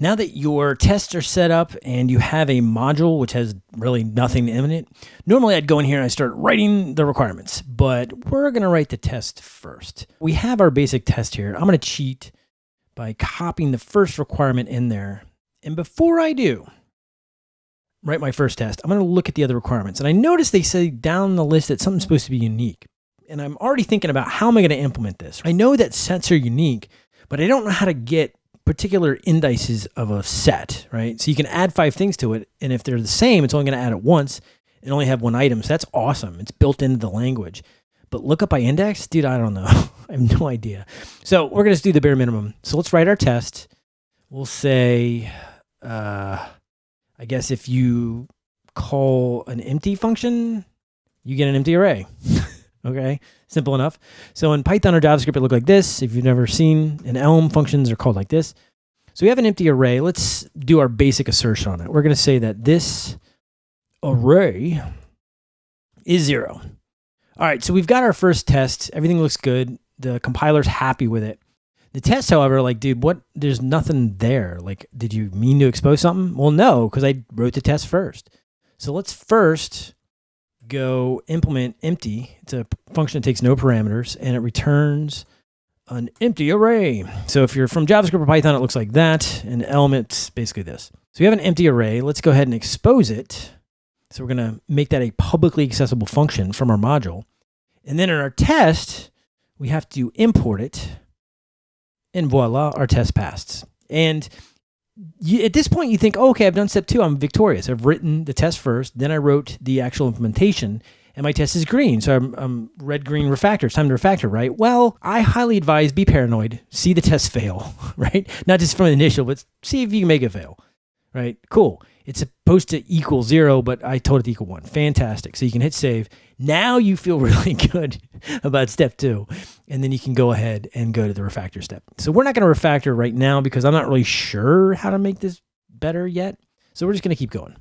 Now that your tests are set up and you have a module which has really nothing in it, normally I'd go in here and I start writing the requirements, but we're going to write the test first. We have our basic test here. I'm going to cheat by copying the first requirement in there. And before I do, write my first test, I'm going to look at the other requirements. And I notice they say down the list that something's supposed to be unique. And I'm already thinking about how am I going to implement this? I know that sets are unique, but I don't know how to get particular indices of a set, right? So you can add five things to it. And if they're the same, it's only going to add it once and only have one item. So that's awesome. It's built into the language. But look up by index, dude, I don't know. I have no idea. So we're going to do the bare minimum. So let's write our test. We'll say, uh, I guess if you call an empty function, you get an empty array. Okay, simple enough. So in Python or JavaScript, it looked like this. If you've never seen an Elm, functions are called like this. So we have an empty array. Let's do our basic assertion on it. We're going to say that this array is zero. All right, so we've got our first test. Everything looks good. The compiler's happy with it. The test, however, like, dude, what? There's nothing there. Like, did you mean to expose something? Well, no, because I wrote the test first. So let's first go implement empty. It's a function that takes no parameters and it returns an empty array. So if you're from JavaScript or Python, it looks like that. And in Elm, basically this. So we have an empty array. Let's go ahead and expose it. So we're going to make that a publicly accessible function from our module. And then in our test, we have to import it. And voila, our test passed. And you, at this point, you think, oh, okay, I've done step two. I'm victorious. I've written the test first. Then I wrote the actual implementation and my test is green. So I'm, I'm red, green, refactor. It's time to refactor, right? Well, I highly advise be paranoid. See the test fail, right? Not just from the initial, but see if you can make it fail, right? Cool. It's supposed to equal zero, but I told it to equal one. Fantastic. So you can hit save. Now you feel really good about step two. And then you can go ahead and go to the refactor step. So we're not going to refactor right now because I'm not really sure how to make this better yet. So we're just going to keep going.